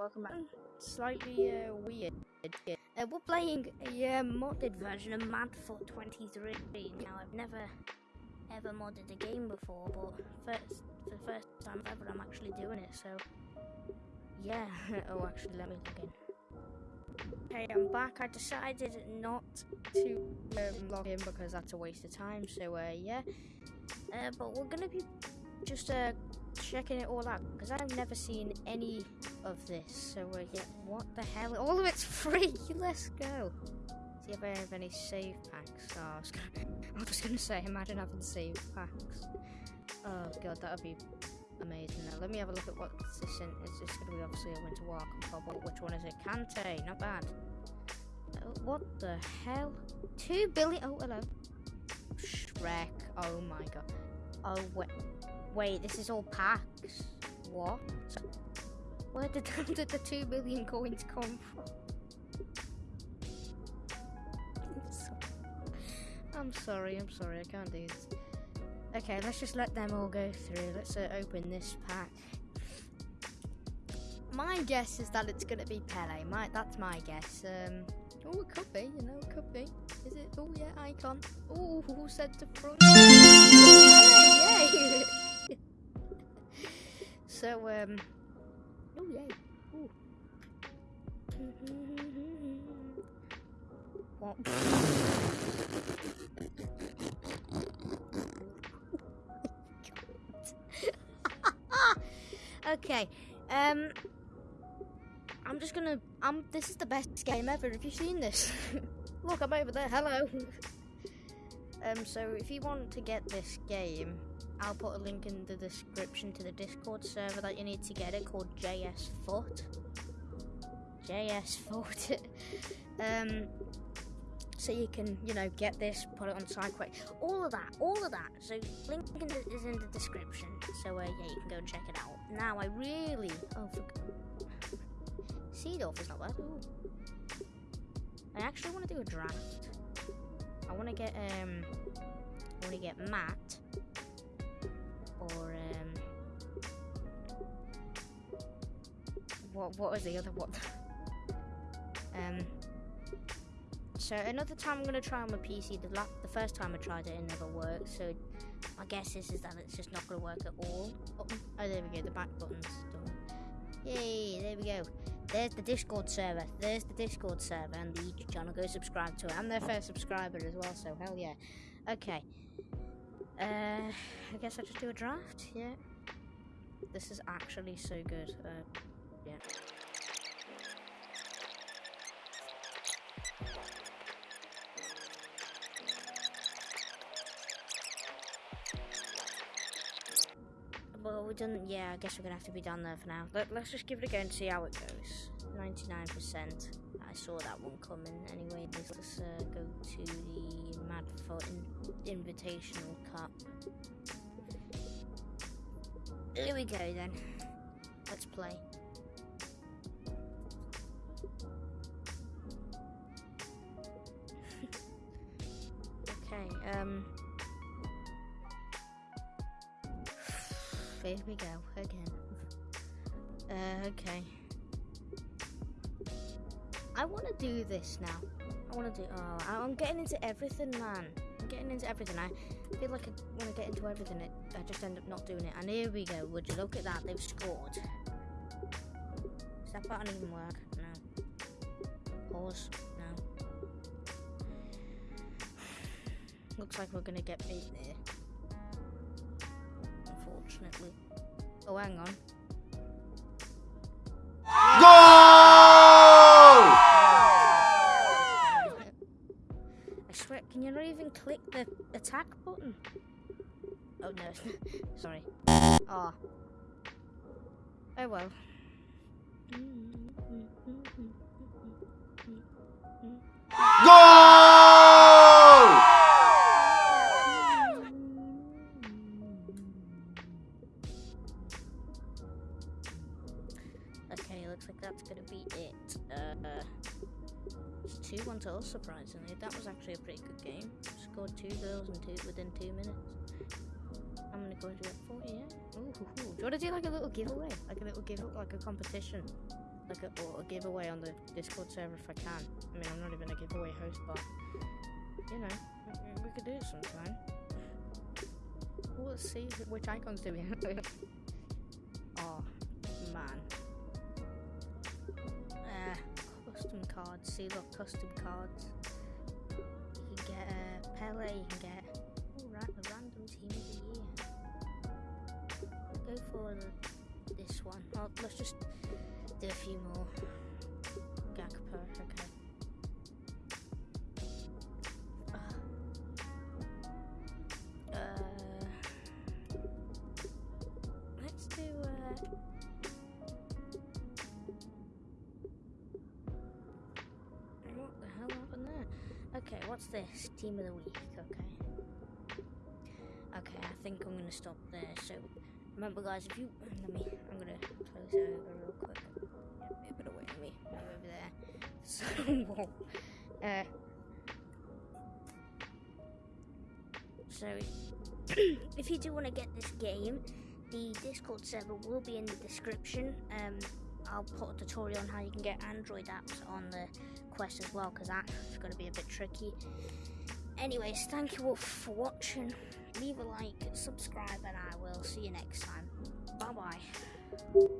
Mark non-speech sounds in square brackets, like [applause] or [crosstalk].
welcome back. Slightly uh, weird. Uh, we're playing a uh, modded version of Madfut 23. Now, I've never ever modded a game before, but first, for the first time ever, I'm actually doing it, so yeah. [laughs] oh, actually, let me log in. Okay, I'm back. I decided not to um, log in because that's a waste of time, so uh, yeah. Uh, but we're gonna be just uh, checking it all out because I've never seen any of this. So uh, yeah, what the hell? All of it's [laughs] free. Let's go. See if I have any save packs. Oh, I was, gonna, [laughs] I was gonna say, imagine having save packs. Oh god, that would be amazing. Now let me have a look at what this is. It's just gonna be obviously a Winter Walk. And which one is it? Kante, not bad. Oh, what the hell? Two billion. Oh hello. Shrek. Oh my god. Oh wait. Wait, this is all packs. What? [laughs] Where did, the two billion coins come from? I'm sorry, I'm sorry, I can't do this. Okay, let's just let them all go through. Let's uh, open this pack. My guess is that it's gonna be Pele. My, that's my guess. Um, oh, it could be. You know, it could be. Is it? Oh yeah, icon. Oh, who said to front? [laughs] [laughs] So, um, [laughs] okay, um, I'm just gonna, um, this is the best game ever. Have you seen this? [laughs] Look, I'm over there. Hello. [laughs] um, so if you want to get this game, I'll put a link in the description to the Discord server that you need to get it called JS Foot. JS Foot. um, so you can, you know, get this, put it on SideQuest, all of that, all of that. So link is in the description. So uh, yeah, you can go and check it out. Now I really, oh, for... Seedorf is not bad. Ooh. I actually want to do a draft. I want to get um, I want to get Matt or um, what what was the other one? [laughs] um, so another time I'm gonna try on my PC. The la- the first time I tried it, it never worked. So my guess is is that it's just not gonna work at all. Oh, oh there we go. The back button's done. Yay! There we go. There's the Discord server. There's the Discord server and the YouTube channel. Go subscribe to it. I'm their first subscriber as well. So hell yeah. Okay. Uh, I guess I just do a draft, yeah. This is actually so good, uh, done, yeah, I guess we're gonna have to be done there for now. Let, let's just give it a go and see how it goes. 99%. I saw that one coming. Anyway, let's uh, go to the Madfut in Invitational Cup. Here we go then. Let's play. [laughs] okay, um... Here we go, again. Uh, okay. I want to do this now. I want to do. Oh, I'm getting into everything, man. I'm getting into everything. I feel like I want to get into everything. I just end up not doing it. And here we go. Would you look at that? They've scored. Does that button even work? No. Pause. No. [sighs] Looks like we're gonna get beat there. Oh, hang on. Can you not even click the attack button? Oh no, [laughs] sorry. Ah. Oh. oh well. Goal! Looks like that's gonna be it. Uh, 2 1 to us, surprisingly. That was actually a pretty good game. Scored two goals in two, within two minutes. I'm gonna go into it 40, yeah? Ooh. Do you want to do like a little giveaway? Like a little give like a competition? like a, or a giveaway on the Discord server if I can. I mean, I'm not even a giveaway host, but you know, we, we could do it sometime. Well, let's see which icons do we have. [laughs] oh man. Custom cards. See, look, custom cards. You can get uh, Pele. You can get right, the random team of the year. Go for the, this one. Let's just do a few more. Okay, what's this? Team of the week. Okay. Okay, I think I'm gonna stop there. So remember, guys, if you let me, I'm gonna close over real quick. Yeah, a bit away from me, move over there. [laughs] So, uh, so if you do want to get this game, the Discord server will be in the description. Um, I'll put a tutorial on how you can get Android apps on the Quest as well, because that's going to be a bit tricky. Anyways, thank you all for watching. Leave a like, subscribe, and I will see you next time. Bye bye.